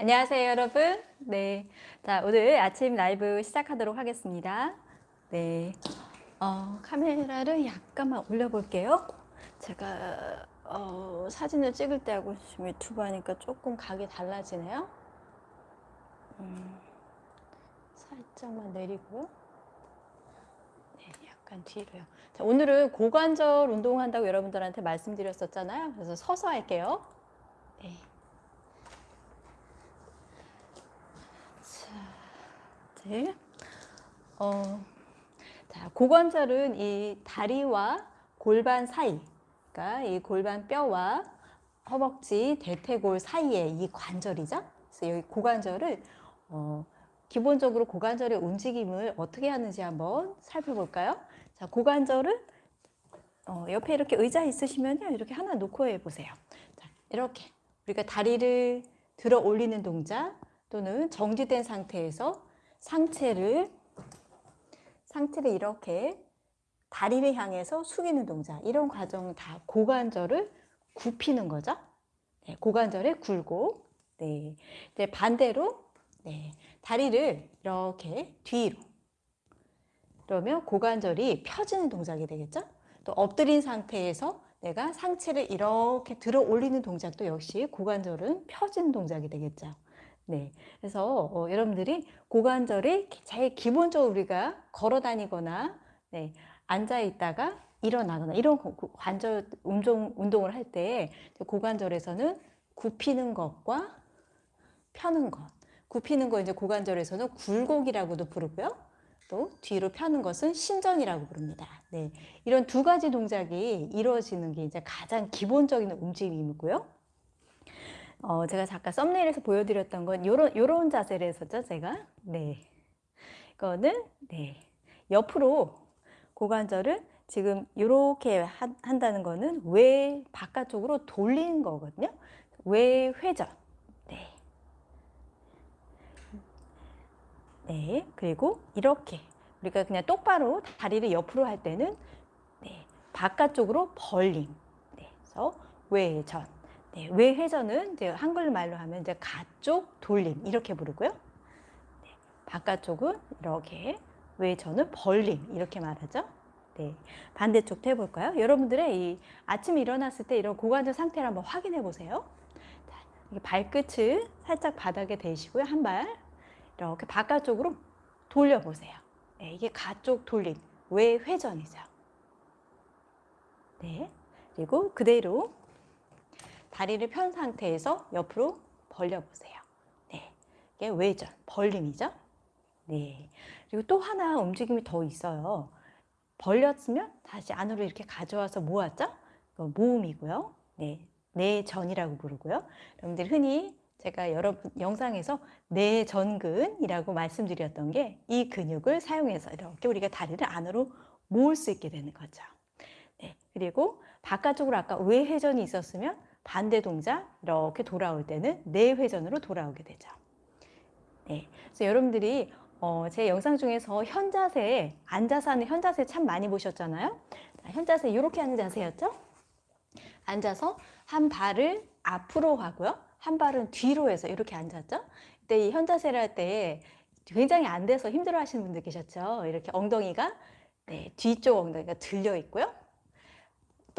안녕하세요 여러분. 네, 자 오늘 아침 라이브 시작하도록 하겠습니다. 네, 어, 카메라를 약간만 올려볼게요. 제가 어, 사진을 찍을 때하고 지금 유튜브 하니까 조금 각이 달라지네요. 음, 살짝만 내리고요. 네, 약간 뒤로요. 자, 오늘은 고관절 운동한다고 여러분들한테 말씀드렸었잖아요. 그래서 서서 할게요. 네. 네. 어, 자, 고관절은 이 다리와 골반 사이, 그러니까 이 골반 뼈와 허벅지, 대퇴골 사이에 이 관절이죠. 그래서 여기 고관절을 어, 기본적으로 고관절의 움직임을 어떻게 하는지 한번 살펴볼까요? 자, 고관절은 어, 옆에 이렇게 의자 있으시면 이렇게 하나 놓고 해보세요. 자, 이렇게 우리가 다리를 들어 올리는 동작 또는 정지된 상태에서 상체를 상체를 이렇게 다리를 향해서 숙이는 동작 이런 과정은 다 고관절을 굽히는 거죠. 네, 고관절의 굴곡. 네, 이제 반대로 네, 다리를 이렇게 뒤로 그러면 고관절이 펴지는 동작이 되겠죠. 또 엎드린 상태에서 내가 상체를 이렇게 들어 올리는 동작도 역시 고관절은 펴지는 동작이 되겠죠. 네. 그래서 어, 여러분들이 고관절이 제일 기본적으로 우리가 걸어 다니거나 네, 앉아 있다가 일어나거나 이런 관절 운동, 운동을 할 때 고관절에서는 굽히는 것과 펴는 것. 굽히는 거 이제 고관절에서는 굴곡이라고도 부르고요. 또 뒤로 펴는 것은 신전이라고 부릅니다. 네. 이런 두 가지 동작이 이루어지는 게 이제 가장 기본적인 움직임이고요. 어, 제가 잠깐 썸네일에서 보여드렸던 건 요런, 요런 자세를 했었죠, 제가. 네. 이거는, 네. 옆으로 고관절을 지금 이렇게 한다는 거는 외 바깥쪽으로 돌리는 거거든요. 외 회전. 네. 네. 그리고 이렇게 우리가 그냥 똑바로 다리를 옆으로 할 때는 네. 바깥쪽으로 벌림. 네. 그래서 외전. 네, 외회전은 이제 한글말로 하면 이제 가쪽 돌림 이렇게 부르고요. 네, 바깥쪽은 이렇게 외전은 벌림 이렇게 말하죠. 네, 반대쪽도 해볼까요? 여러분들의 이 아침에 일어났을 때 이런 고관절 상태를 한번 확인해 보세요. 자, 발끝을 살짝 바닥에 대시고요. 한 발 이렇게 바깥쪽으로 돌려보세요. 네, 이게 가쪽 돌림, 외회전이죠. 네, 그리고 그대로 다리를 편 상태에서 옆으로 벌려보세요. 네, 이게 외전, 벌림이죠. 네, 그리고 또 하나 움직임이 더 있어요. 벌렸으면 다시 안으로 이렇게 가져와서 모았죠? 모음이고요. 네, 내전이라고 부르고요. 여러분들 흔히 제가 여러분 영상에서 내전근이라고 말씀드렸던 게 이 근육을 사용해서 이렇게 우리가 다리를 안으로 모을 수 있게 되는 거죠. 네, 그리고 바깥쪽으로 아까 외회전이 있었으면 반대 동작 이렇게 돌아올 때는 내회전으로 돌아오게 되죠. 네, 그래서 여러분들이 어, 제 영상 중에서 현자세, 앉아서 하는 현자세 참 많이 보셨잖아요. 현자세 이렇게 하는 자세였죠. 앉아서 한 발을 앞으로 하고요. 한 발은 뒤로 해서 이렇게 앉았죠. 그때 이 현자세를 할 때 굉장히 안 돼서 힘들어 하시는 분들 계셨죠. 이렇게 엉덩이가 네, 뒤쪽 엉덩이가 들려 있고요.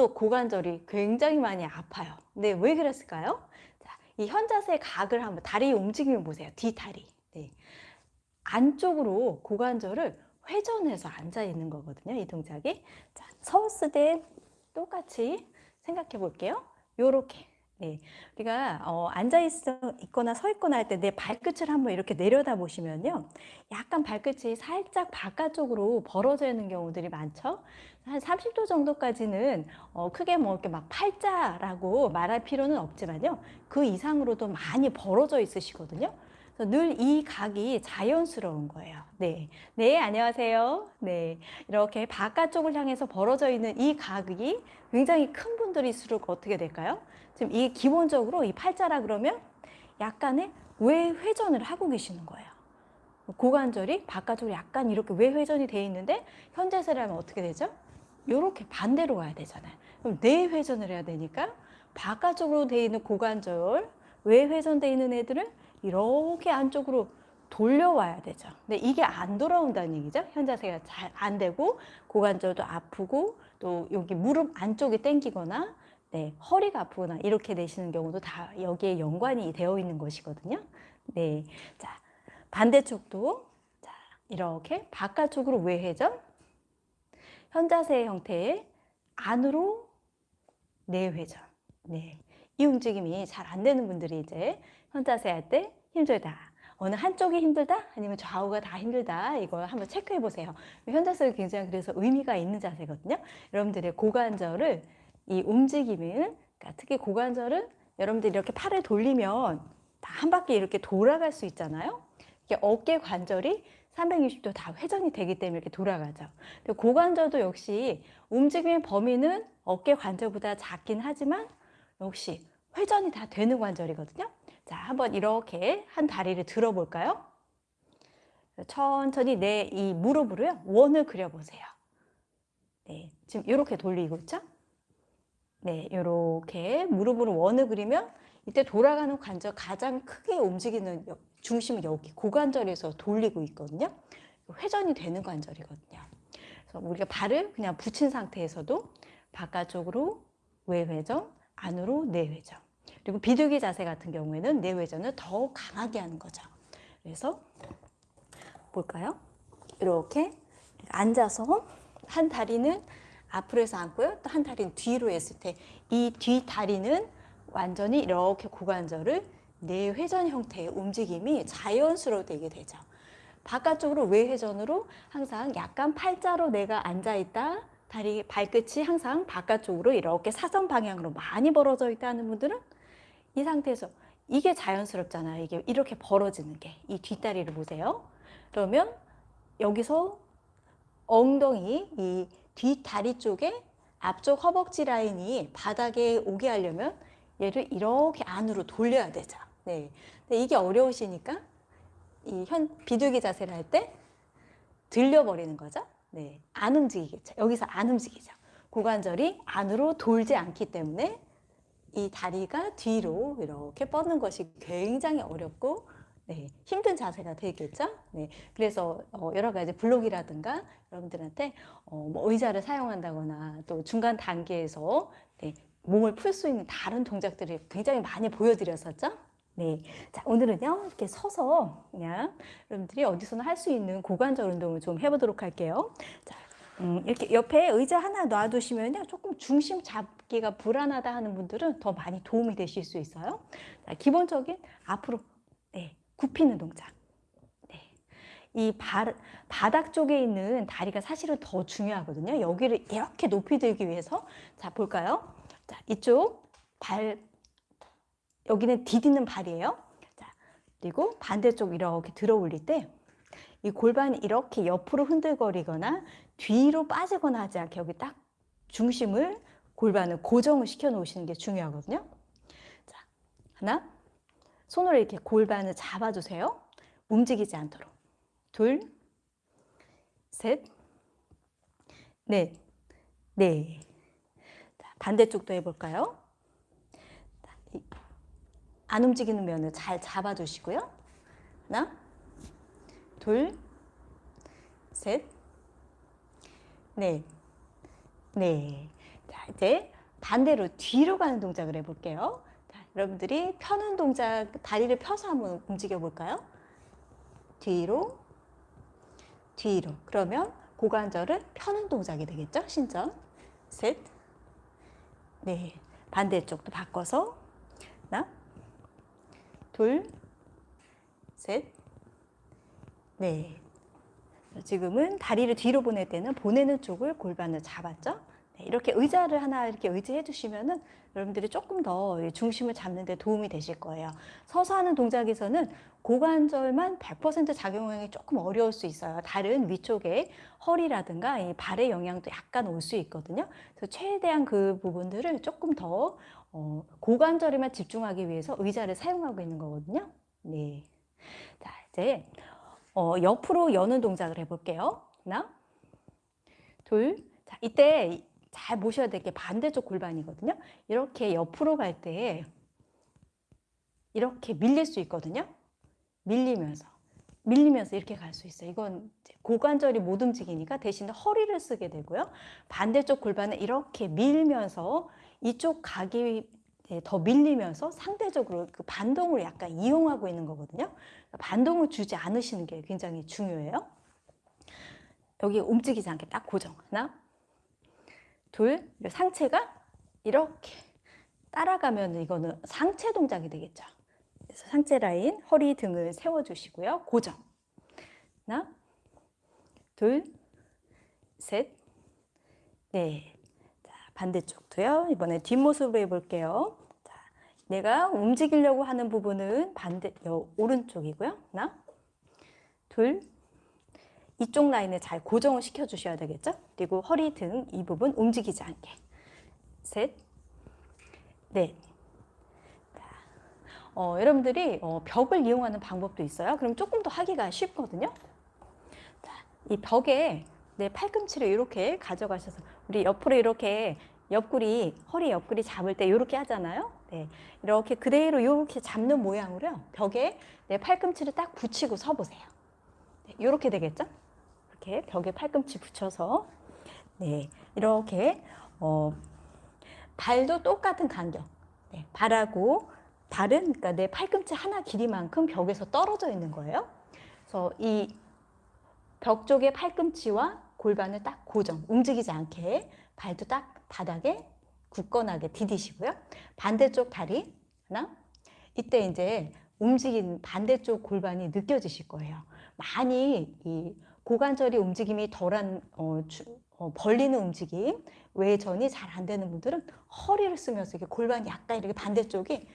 또 고관절이 굉장히 많이 아파요. 근데 왜 그랬을까요? 자, 이 현자세 각을 한번 다리 움직임을 보세요. 뒤다리. 네. 안쪽으로 고관절을 회전해서 앉아 있는 거거든요. 이 동작이. 자, 서웠을 때 똑같이 생각해 볼게요. 요렇게 네, 우리가 어, 앉아 있거나 서 있거나 할 때 내 발끝을 한번 이렇게 내려다 보시면요. 약간 발끝이 살짝 바깥쪽으로 벌어져 있는 경우들이 많죠. 한 30도 정도까지는 어, 크게 뭐 이렇게 막 팔자라고 말할 필요는 없지만요. 그 이상으로도 많이 벌어져 있으시거든요. 늘 이 각이 자연스러운 거예요. 네. 네, 안녕하세요. 네. 이렇게 바깥쪽을 향해서 벌어져 있는 이 각이 굉장히 큰 분들일수록 어떻게 될까요? 지금 이 기본적으로 이 팔자라 그러면 약간의 외회전을 하고 계시는 거예요. 고관절이 바깥쪽으로 약간 이렇게 외회전이 돼 있는데 현재세라면 어떻게 되죠? 이렇게 반대로 가야 되잖아요. 그럼 내회전을 해야 되니까 바깥쪽으로 돼 있는 고관절 외회전돼 있는 애들은 이렇게 안쪽으로 돌려와야 되죠. 근데 이게 안 돌아온다는 얘기죠. 현자세가 잘 안 되고 고관절도 아프고 또 여기 무릎 안쪽이 땡기거나 네, 허리가 아프거나 이렇게 되시는 경우도 다 여기에 연관이 되어 있는 것이거든요. 네. 자, 반대쪽도 자, 이렇게 바깥쪽으로 외회전 현자세 형태의 안으로 내회전. 네. 이 움직임이 잘 안 되는 분들이 이제 현자세 할때 힘들다. 어느 한쪽이 힘들다? 아니면 좌우가 다 힘들다? 이걸 한번 체크해 보세요. 현자세가 굉장히 그래서 의미가 있는 자세거든요. 여러분들의 고관절을 이 움직임을, 그러니까 특히 고관절은 여러분들이 이렇게 팔을 돌리면 다 한 바퀴 이렇게 돌아갈 수 있잖아요. 이게 어깨 관절이 360도 다 회전이 되기 때문에 이렇게 돌아가죠. 고관절도 역시 움직임의 범위는 어깨 관절보다 작긴 하지만 역시 회전이 다 되는 관절이거든요. 자, 한번 이렇게 한 다리를 들어볼까요? 천천히 내 이 무릎으로요. 원을 그려보세요. 네, 지금 이렇게 돌리고 있죠? 네, 이렇게 무릎으로 원을 그리면 이때 돌아가는 관절 가장 크게 움직이는 중심은 여기 고관절에서 돌리고 있거든요. 회전이 되는 관절이거든요. 그래서 우리가 발을 그냥 붙인 상태에서도 바깥쪽으로 외회전, 안으로 내회전. 그리고 비둘기 자세 같은 경우에는 내회전을 더 강하게 하는 거죠. 그래서 볼까요? 이렇게 앉아서 한 다리는 앞으로 해서 앉고요. 또 한 다리는 뒤로 했을 때 이 뒤 다리는 완전히 이렇게 고관절을 내회전 형태의 움직임이 자연스러워 되게 되죠. 바깥쪽으로 외회전으로 항상 약간 팔자로 내가 앉아있다. 다리 발끝이 항상 바깥쪽으로 이렇게 사선 방향으로 많이 벌어져 있다는 분들은 이 상태에서 이게 자연스럽잖아요. 이게 이렇게 벌어지는 게. 이 뒷다리를 보세요. 그러면 여기서 엉덩이, 이 뒷다리 쪽에 앞쪽 허벅지 라인이 바닥에 오게 하려면 얘를 이렇게 안으로 돌려야 되죠. 네. 근데 이게 어려우시니까 이 현 비둘기 자세를 할 때 들려버리는 거죠. 네. 안 움직이겠죠. 여기서 안 움직이죠. 고관절이 안으로 돌지 않기 때문에 이 다리가 뒤로 이렇게 뻗는 것이 굉장히 어렵고 네, 힘든 자세가 되겠죠. 네, 그래서 어, 여러 가지 블록이라든가 여러분들한테 어, 뭐 의자를 사용한다거나 또 중간 단계에서 네, 몸을 풀 수 있는 다른 동작들을 굉장히 많이 보여드렸었죠. 네, 자 오늘은요 이렇게 서서 그냥 여러분들이 어디서나 할 수 있는 고관절 운동을 좀 해보도록 할게요. 자, 음, 이렇게 옆에 의자 하나 놔두시면요 조금 중심 잡기가 불안하다 하는 분들은 더 많이 도움이 되실 수 있어요. 자, 기본적인 앞으로 네, 굽히는 동작. 네. 이 바, 바닥 쪽에 있는 다리가 사실은 더 중요하거든요. 여기를 이렇게 높이 들기 위해서 자 볼까요? 자 이쪽 발 여기는 디디는 발이에요. 자 그리고 반대쪽 이렇게 들어 올릴 때 이 골반이 이렇게 옆으로 흔들거리거나 뒤로 빠지거나 하지 않게 여기 딱 중심을 골반을 고정을 시켜 놓으시는 게 중요하거든요. 자 하나 손으로 이렇게 골반을 잡아주세요. 움직이지 않도록. 둘, 셋, 넷, 네. 자, 반대쪽도 해볼까요? 안 움직이는 면을 잘 잡아주시고요. 하나, 둘, 셋, 넷, 네. 자, 이제 반대로 뒤로 가는 동작을 해볼게요. 여러분들이 펴는 동작, 다리를 펴서 한번 움직여 볼까요? 뒤로, 뒤로. 그러면 고관절을 펴는 동작이 되겠죠? 신전. 셋, 네. 반대쪽도 바꿔서 하나, 둘, 셋, 네. 지금은 다리를 뒤로 보낼 때는 보내는 쪽을 골반을 잡았죠? 네, 이렇게 의자를 하나 이렇게 의지해 주시면은 여러분들이 조금 더 중심을 잡는 데 도움이 되실 거예요. 서서 하는 동작에서는 고관절만 100% 작용하기 조금 어려울 수 있어요. 다른 위쪽에 허리라든가 이 발의 영향도 약간 올 수 있거든요. 그래서 최대한 그 부분들을 조금 더 어, 고관절에만 집중하기 위해서 의자를 사용하고 있는 거거든요. 네. 자, 이제 어, 옆으로 여는 동작을 해볼게요. 하나, 둘. 자, 이때 잘 보셔야 될 게 반대쪽 골반이거든요. 이렇게 옆으로 갈 때 이렇게 밀릴 수 있거든요. 밀리면서 밀리면서 이렇게 갈 수 있어요. 이건 고관절이 못 움직이니까 대신에 허리를 쓰게 되고요. 반대쪽 골반은 이렇게 밀면서 이쪽 각이 더 밀리면서 상대적으로 그 반동을 약간 이용하고 있는 거거든요. 반동을 주지 않으시는 게 굉장히 중요해요. 여기 움직이지 않게 딱 고정. 하나, 둘, 상체가 이렇게 따라가면 이거는 상체 동작이 되겠죠. 그래서 상체 라인, 허리 등을 세워주시고요. 고정. 하나, 둘, 셋, 넷. 자, 반대쪽도요. 이번에 뒷모습으로 해볼게요. 자, 내가 움직이려고 하는 부분은 반대, 여, 오른쪽이고요. 하나, 둘, 이쪽 라인을 잘 고정을 시켜주셔야 되겠죠? 그리고 허리 등 이 부분 움직이지 않게. 셋, 넷. 자, 어, 여러분들이 어, 벽을 이용하는 방법도 있어요. 그럼 조금 더 하기가 쉽거든요. 자, 이 벽에 내 팔꿈치를 이렇게 가져가셔서 우리 옆으로 이렇게 옆구리, 허리 옆구리 잡을 때 이렇게 하잖아요. 네, 이렇게 그대로 이렇게 잡는 모양으로요. 벽에 내 팔꿈치를 딱 붙이고 서보세요. 네, 이렇게 되겠죠? 이렇게 벽에 팔꿈치 붙여서 네, 이렇게 어, 발도 똑같은 간격. 네, 발하고 발은 그러니까 내 팔꿈치 하나 길이만큼 벽에서 떨어져 있는 거예요. 그래서 이 벽 쪽에 팔꿈치와 골반을 딱 고정, 움직이지 않게 발도 딱 바닥에 굳건하게 디디시고요. 반대쪽 다리 하나. 이때 이제 움직인 반대쪽 골반이 느껴지실 거예요. 많이 이 고관절이 움직임이 덜한 어, 주, 어, 벌리는 움직임, 외전이 잘 안 되는 분들은 허리를 쓰면서 이게 골반이 약간 이렇게 반대쪽이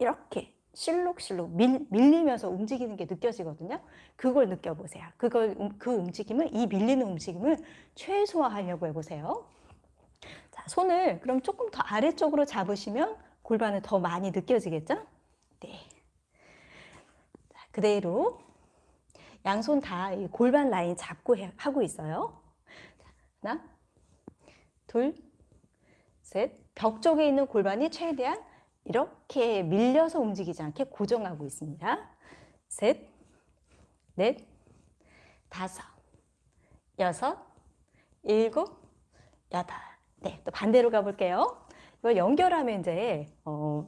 이렇게 실룩실룩 밀, 밀리면서 움직이는 게 느껴지거든요. 그걸 느껴보세요. 그걸 그 움직임을 이 밀리는 움직임을 최소화하려고 해보세요. 자, 손을 그럼 조금 더 아래쪽으로 잡으시면 골반을 더 많이 느껴지겠죠? 네. 자, 그대로 양손 다 골반 라인 잡고 해, 하고 있어요. 하나, 둘, 셋. 벽 쪽에 있는 골반이 최대한 이렇게 밀려서 움직이지 않게 고정하고 있습니다. 셋, 넷, 다섯, 여섯, 일곱, 여덟. 네, 또 반대로 가볼게요. 이걸 연결하면 이제 어,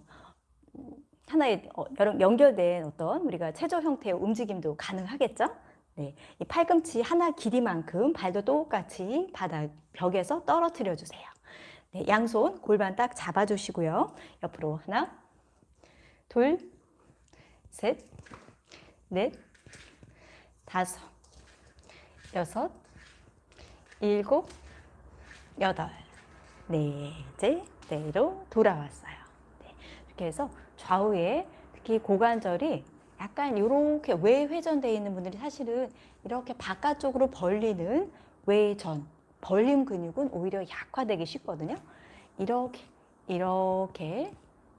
하나의 어, 연결된 어떤 우리가 체조 형태의 움직임도 가능하겠죠? 네, 이 팔꿈치 하나 길이만큼 발도 똑같이 바닥 벽에서 떨어뜨려 주세요. 네, 양손 골반 딱 잡아주시고요. 옆으로 하나, 둘, 셋, 넷, 다섯, 여섯, 일곱, 여덟, 네, 이제 내로 돌아왔어요. 네, 이렇게 해서 좌우에 특히 고관절이 약간 이렇게 외회전되어 있는 분들이 사실은 이렇게 바깥쪽으로 벌리는 외전, 벌림 근육은 오히려 약화되기 쉽거든요. 이렇게, 이렇게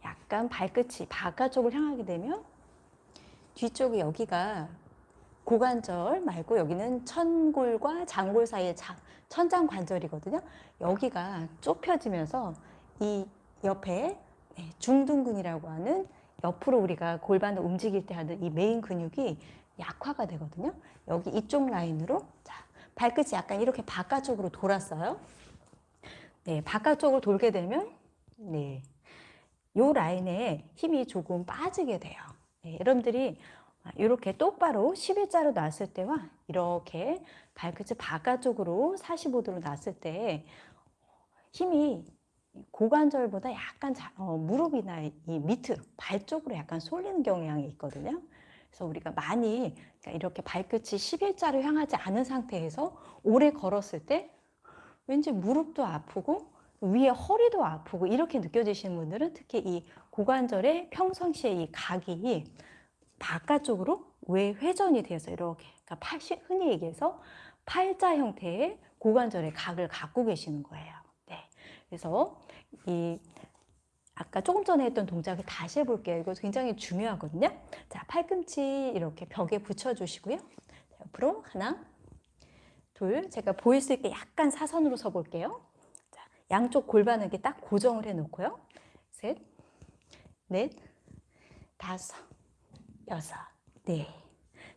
약간 발끝이 바깥쪽을 향하게 되면 뒤쪽에 여기가 고관절 말고 여기는 천골과 장골 사이의 천장 관절이거든요. 여기가 좁혀지면서 이 옆에 네, 중둔근이라고 하는 옆으로 우리가 골반을 움직일 때 하는 이 메인 근육이 약화가 되거든요. 여기 이쪽 라인으로 자 발끝이 약간 이렇게 바깥쪽으로 돌았어요. 네, 바깥쪽으로 돌게 되면 네, 요 라인에 힘이 조금 빠지게 돼요. 네, 여러분들이 이렇게 똑바로 11자로 놨을 때와 이렇게 발끝을 바깥쪽으로 45도로 놨을 때 힘이 고관절보다 약간 자, 어, 무릎이나 이 밑으로 발 쪽으로 약간 쏠리는 경향이 있거든요. 그래서 우리가 많이 그러니까 이렇게 발끝이 11자로 향하지 않은 상태에서 오래 걸었을 때 왠지 무릎도 아프고 위에 허리도 아프고 이렇게 느껴지시는 분들은 특히 이 고관절의 평상시에 이 각이 바깥쪽으로 외회전이 돼서 이렇게 그러니까 팔, 흔히 얘기해서 팔자 형태의 고관절의 각을 갖고 계시는 거예요. 네. 그래서 이 아까 조금 전에 했던 동작을 다시 해볼게요. 이거 굉장히 중요하거든요. 자, 팔꿈치 이렇게 벽에 붙여주시고요. 옆으로 하나, 둘, 제가 보일 수 있게 약간 사선으로 서볼게요. 자, 양쪽 골반을 이렇게 딱 고정을 해놓고요. 셋, 넷, 다섯, 여섯, 네.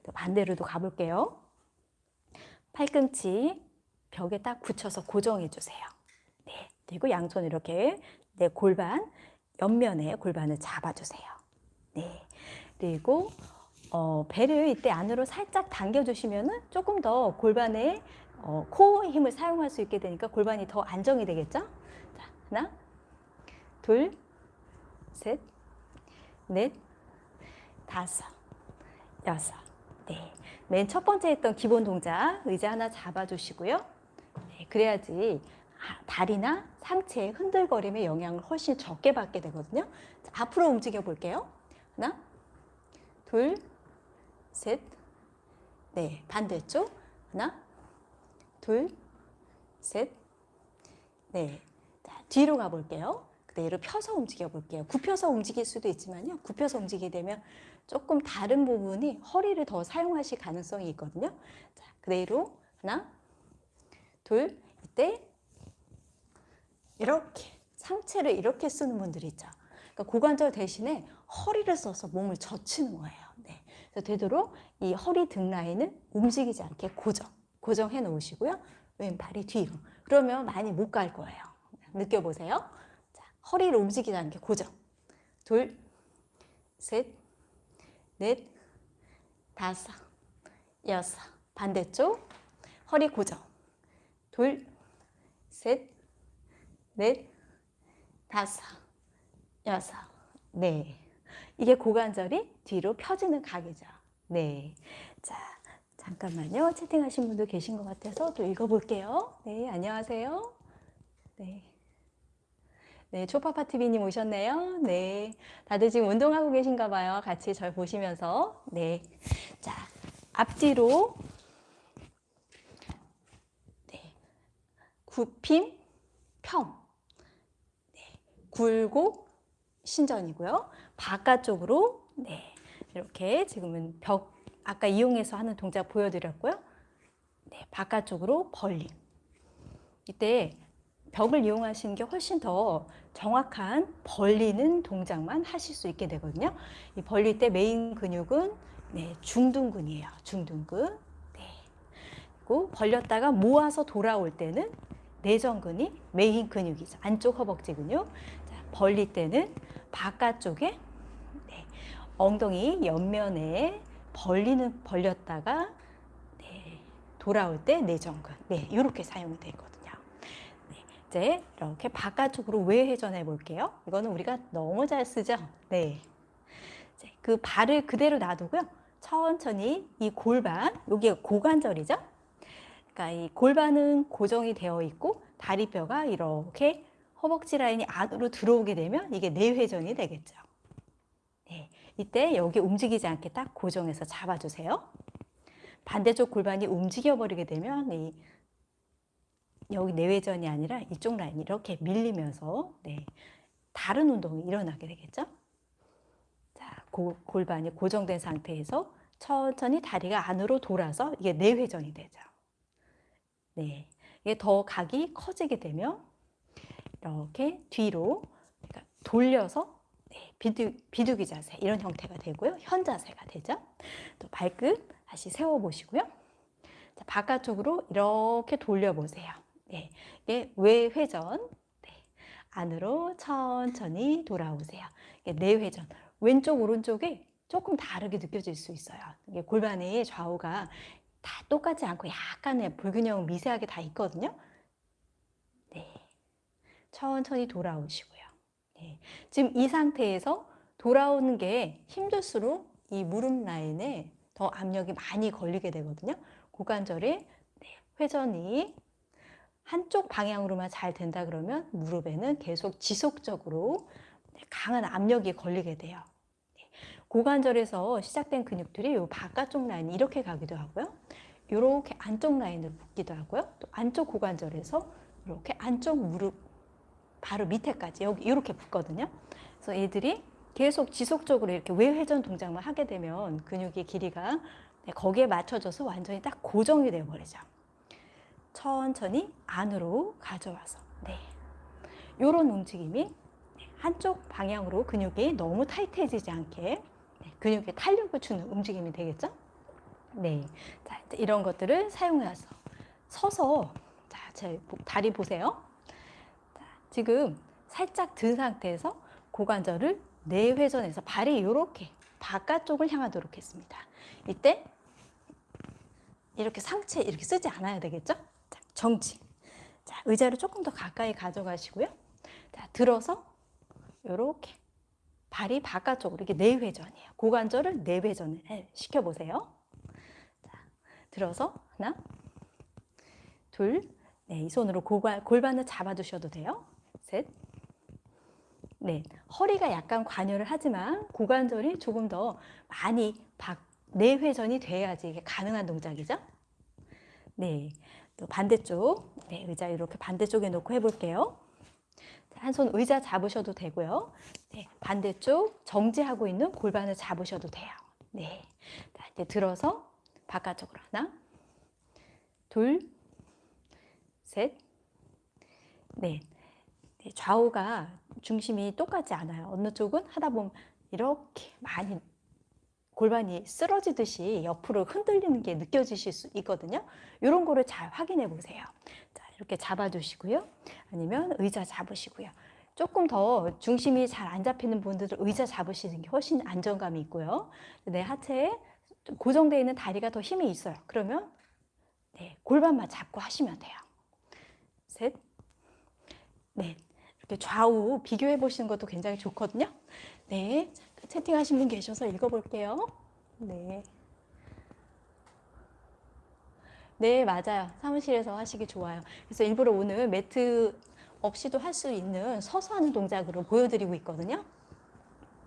또 반대로도 가볼게요. 팔꿈치 벽에 딱 붙여서 고정해 주세요. 네. 그리고 양손 이렇게 내 골반 옆면에 골반을 잡아주세요. 네. 그리고 어, 배를 이때 안으로 살짝 당겨주시면은 조금 더 골반에 어, 코어 힘을 사용할 수 있게 되니까 골반이 더 안정이 되겠죠? 자, 하나, 둘, 셋, 넷, 다섯, 여섯. 네. 맨 첫 번째 했던 기본 동작 의자 하나 잡아주시고요. 네, 그래야지 아, 다리나 상체의 흔들거림의 영향을 훨씬 적게 받게 되거든요. 자, 앞으로 움직여 볼게요. 하나, 둘, 셋, 네, 반대쪽. 하나, 둘, 셋, 네. 자, 뒤로 가볼게요. 그대로 펴서 움직여 볼게요. 굽혀서 움직일 수도 있지만요. 굽혀서 움직이게 되면 조금 다른 부분이 허리를 더 사용하실 가능성이 있거든요. 자, 그대로 하나, 둘, 이때 이렇게 상체를 이렇게 쓰는 분들이 있죠. 그러니까 고관절 대신에 허리를 써서 몸을 젖히는 거예요. 네. 그래서 되도록 이 허리 등 라인을 움직이지 않게 고정, 고정해 놓으시고요. 왼발이 뒤로. 그러면 많이 못 갈 거예요. 느껴보세요. 자, 허리를 움직이지 않게 고정. 둘, 셋, 넷, 다섯, 여섯. 반대쪽. 허리 고정. 둘, 셋, 넷, 다섯, 여섯. 네. 이게 고관절이 뒤로 펴지는 각이죠. 네. 자, 잠깐만요. 채팅하신 분도 계신 것 같아서 또 읽어볼게요. 네, 안녕하세요. 네. 네, 초파파TV님 오셨네요. 네. 다들 지금 운동하고 계신가 봐요. 같이 절 보시면서. 네. 자, 앞뒤로. 네. 굽힘, 평. 네. 굴곡, 신전이고요. 바깥쪽으로. 네. 이렇게 지금은 벽, 아까 이용해서 하는 동작 보여드렸고요. 네. 바깥쪽으로 벌림. 이때 벽을 이용하시는 게 훨씬 더 정확한 벌리는 동작만 하실 수 있게 되거든요. 이 벌릴 때 메인 근육은 네, 중둔근이에요. 중둔근. 네. 그리고 벌렸다가 모아서 돌아올 때는 내전근이 메인 근육이죠. 안쪽 허벅지 근육. 자, 벌릴 때는 바깥쪽에 네, 엉덩이 옆면에 벌리는 벌렸다가 네, 돌아올 때 내전근. 네, 이렇게 사용이 되거든요. 이제 이렇게 바깥쪽으로 외회전해 볼게요. 이거는 우리가 너무 잘 쓰죠? 네. 그 발을 그대로 놔두고요. 천천히 이 골반, 여기 고관절이죠? 그러니까 이 골반은 고정이 되어 있고 다리뼈가 이렇게 허벅지 라인이 안으로 들어오게 되면 이게 내회전이 되겠죠. 네. 이때 여기 움직이지 않게 딱 고정해서 잡아주세요. 반대쪽 골반이 움직여 버리게 되면 이 여기 내외전이 아니라 이쪽 라인이 이렇게 밀리면서 네, 다른 운동이 일어나게 되겠죠. 자, 고, 골반이 고정된 상태에서 천천히 다리가 안으로 돌아서 이게 내회전이 되죠. 네, 이게 더 각이 커지게 되면 이렇게 뒤로 그러니까 돌려서 네, 비둑, 비두기 자세 이런 형태가 되고요. 현 자세가 되죠. 또 발끝 다시 세워보시고요. 자, 바깥쪽으로 이렇게 돌려보세요. 네, 외회전. 네, 안으로 천천히 돌아오세요. 내회전. 왼쪽 오른쪽이 조금 다르게 느껴질 수 있어요. 골반의 좌우가 다 똑같지 않고 약간의 불균형은 미세하게 다 있거든요. 네, 천천히 돌아오시고요. 네, 지금 이 상태에서 돌아오는 게 힘들수록 이 무릎 라인에 더 압력이 많이 걸리게 되거든요. 고관절의 네, 회전이 한쪽 방향으로만 잘 된다 그러면 무릎에는 계속 지속적으로 강한 압력이 걸리게 돼요. 네. 고관절에서 시작된 근육들이 이 바깥쪽 라인 이렇게 가기도 하고요. 이렇게 안쪽 라인으로 붙기도 하고요. 또 안쪽 고관절에서 이렇게 안쪽 무릎 바로 밑에까지 여기 이렇게 붙거든요. 그래서 얘들이 계속 지속적으로 이렇게 외회전 동작만 하게 되면 근육의 길이가 네, 거기에 맞춰져서 완전히 딱 고정이 되어 버리죠. 천천히 안으로 가져와서 네. 이런 움직임이 한쪽 방향으로 근육이 너무 타이트해지지 않게 네, 근육에 탄력을 주는 움직임이 되겠죠? 네. 자, 이런 것들을 사용해서 서서 자, 제 다리 보세요. 자, 지금 살짝 든 상태에서 고관절을 내회전해서 발이 이렇게 바깥쪽을 향하도록 했습니다. 이때 이렇게 상체 이렇게 쓰지 않아야 되겠죠? 자, 정지. 자, 의자를 조금 더 가까이 가져가시고요. 자, 들어서 이렇게 발이 바깥쪽으로 이게 내회전이에요. 고관절을 내회전을 시켜보세요. 자, 들어서 하나, 둘, 네, 이 손으로 고관, 골반을 잡아두셔도 돼요. 셋, 네, 허리가 약간 관여를 하지만 고관절이 조금 더 많이 박, 내회전이 돼야지 이게 가능한 동작이죠. 네, 또 반대쪽, 네, 의자 이렇게 반대쪽에 놓고 해볼게요. 한 손 의자 잡으셔도 되고요. 네, 반대쪽 정지하고 있는 골반을 잡으셔도 돼요. 네, 자, 이제 들어서 바깥쪽으로 하나, 둘, 셋, 넷. 네, 좌우가 중심이 똑같지 않아요. 어느 쪽은 하다 보면 이렇게 많이 골반이 쓰러지듯이 옆으로 흔들리는 게 느껴지실 수 있거든요. 이런 거를 잘 확인해 보세요. 자, 이렇게 잡아주시고요. 아니면 의자 잡으시고요. 조금 더 중심이 잘 안 잡히는 분들은 의자 잡으시는 게 훨씬 안정감이 있고요. 내 하체에 고정되어 있는 다리가 더 힘이 있어요. 그러면 네, 골반만 잡고 하시면 돼요. 셋, 넷. 이렇게 좌우 비교해 보시는 것도 굉장히 좋거든요. 네. 채팅하신 분 계셔서 읽어볼게요. 네. 네, 맞아요. 사무실에서 하시기 좋아요. 그래서 일부러 오늘 매트 없이도 할 수 있는 서서 하는 동작으로 보여드리고 있거든요.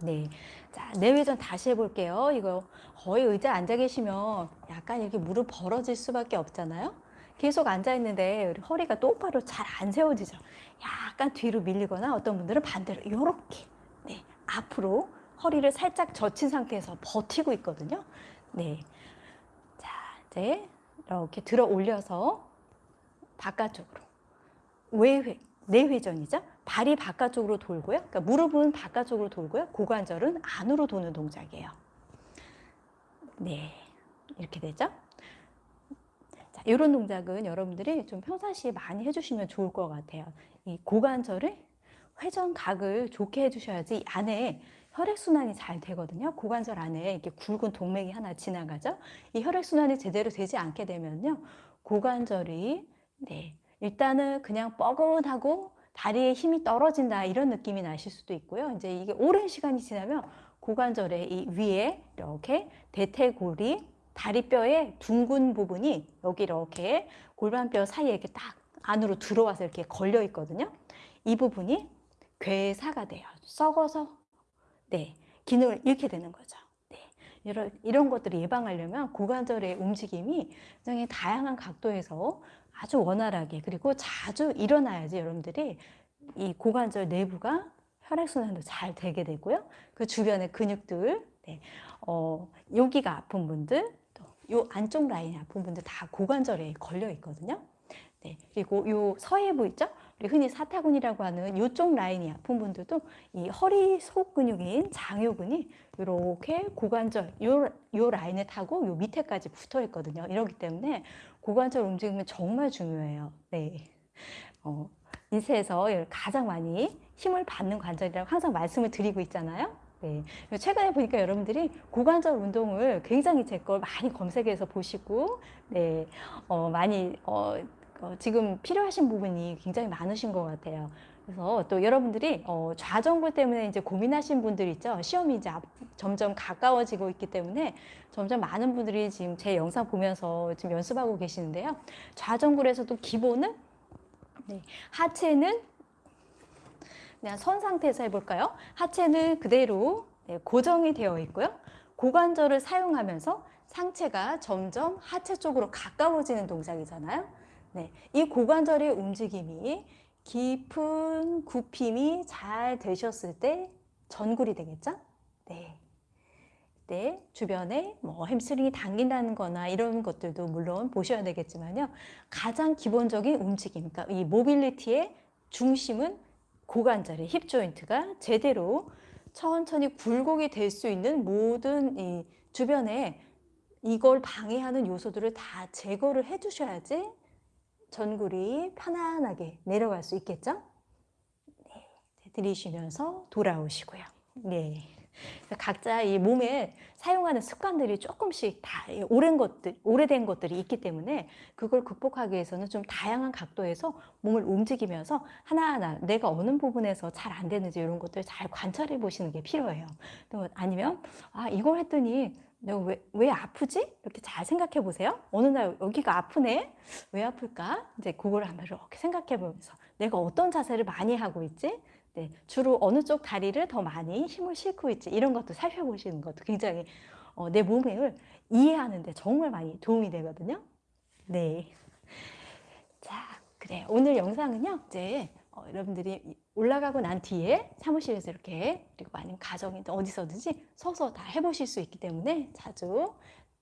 네. 자, 내외전 다시 해볼게요. 이거 거의 의자 앉아 계시면 약간 이렇게 무릎 벌어질 수밖에 없잖아요. 계속 앉아 있는데 우리 허리가 똑바로 잘 안 세워지죠. 약간 뒤로 밀리거나 어떤 분들은 반대로 이렇게 네, 앞으로 허리를 살짝 젖힌 상태에서 버티고 있거든요. 네. 자, 이제 이렇게 들어 올려서 바깥쪽으로 외회, 내회전이죠. 발이 바깥쪽으로 돌고요. 그러니까 무릎은 바깥쪽으로 돌고요. 고관절은 안으로 도는 동작이에요. 네. 이렇게 되죠. 자, 이런 동작은 여러분들이 좀 평상시에 많이 해주시면 좋을 것 같아요. 이 고관절을 회전각을 좋게 해주셔야지 안에 혈액순환이 잘 되거든요. 고관절 안에 이렇게 굵은 동맥이 하나 지나가죠. 이 혈액순환이 제대로 되지 않게 되면요. 고관절이, 네, 일단은 그냥 뻐근하고 다리에 힘이 떨어진다 이런 느낌이 나실 수도 있고요. 이제 이게 오랜 시간이 지나면 고관절의 이 위에 이렇게 대퇴골이 다리뼈의 둥근 부분이 여기 이렇게 골반뼈 사이에 이렇게 딱 안으로 들어와서 이렇게 걸려 있거든요. 이 부분이 괴사가 돼요. 썩어서 네 기능을 잃게 되는 거죠. 네, 이런 이런 것들을 예방하려면 고관절의 움직임이 굉장히 다양한 각도에서 아주 원활하게 그리고 자주 일어나야지 여러분들이 이 고관절 내부가 혈액순환도 잘 되게 되고요. 그 주변의 근육들, 네, 어, 여기가 아픈 분들, 또요 안쪽 라인이 아픈 분들 다 고관절에 걸려 있거든요. 네, 그리고 요 서해부 있죠? 우리 흔히 사타구니라고 하는 이쪽 라인이 아픈 분들도 이 허리 속 근육인 장요근이 이렇게 고관절 요, 요 라인을 타고 요 밑에까지 붙어 있거든요. 이러기 때문에 고관절 움직임은 정말 중요해요. 네. 어, 인쇄에서 가장 많이 힘을 받는 관절이라고 항상 말씀을 드리고 있잖아요. 네. 최근에 보니까 여러분들이 고관절 운동을 굉장히 제 걸 많이 검색해서 보시고, 네, 어, 많이, 어, 어, 지금 필요하신 부분이 굉장히 많으신 것 같아요. 그래서 또 여러분들이 어, 좌전굴 때문에 이제 고민하신 분들 있죠. 시험이 이제 점점 가까워지고 있기 때문에 점점 많은 분들이 지금 제 영상 보면서 지금 연습하고 계시는데요. 좌전굴에서도 기본은 네, 하체는 그냥 선 상태에서 해볼까요? 하체는 그대로 네, 고정이 되어 있고요. 고관절을 사용하면서 상체가 점점 하체 쪽으로 가까워지는 동작이잖아요. 네, 이 고관절의 움직임이 깊은 굽힘이 잘 되셨을 때 전굴이 되겠죠? 네. 네, 주변에 뭐 햄스트링이 당긴다는 거나 이런 것들도 물론 보셔야 되겠지만요. 가장 기본적인 움직임, 그러니까 이 mobility의 중심은 고관절의 hip joint가 제대로 천천히 굴곡이 될 수 있는 모든 이 주변에 이걸 방해하는 요소들을 다 제거를 해 주셔야지 전굴이 편안하게 내려갈 수 있겠죠? 네, 들이쉬면서 돌아오시고요. 네. 각자 이 몸에 사용하는 습관들이 조금씩 다 오랜 것들, 오래된 것들이 있기 때문에 그걸 극복하기 위해서는 좀 다양한 각도에서 몸을 움직이면서 하나하나 내가 어느 부분에서 잘 안 되는지 이런 것들 잘 관찰해 보시는 게 필요해요. 또 아니면 아 이걸 했더니 왜, 왜 아프지? 이렇게 잘 생각해 보세요. 어느 날 여기가 아프네? 왜 아플까? 이제 그걸 한번 이렇게 생각해 보면서 내가 어떤 자세를 많이 하고 있지? 네, 주로 어느 쪽 다리를 더 많이 힘을 싣고 있지? 이런 것도 살펴보시는 것도 굉장히 어, 내 몸을 이해하는 데 정말 많이 도움이 되거든요. 네. 자, 그래. 오늘 영상은요, 이제 어, 여러분들이 올라가고 난 뒤에 사무실에서 이렇게 그리고 아니면 가정이든 어디서든지 서서 다 해보실 수 있기 때문에 자주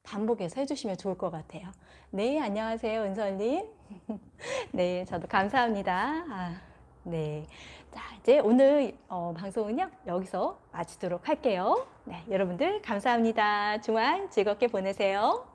반복해서 해주시면 좋을 것 같아요. 네, 안녕하세요, 은설님. 네, 저도 감사합니다. 아, 네. 자, 이제 오늘 어, 방송은요, 여기서 마치도록 할게요. 네, 여러분들 감사합니다. 주말 즐겁게 보내세요.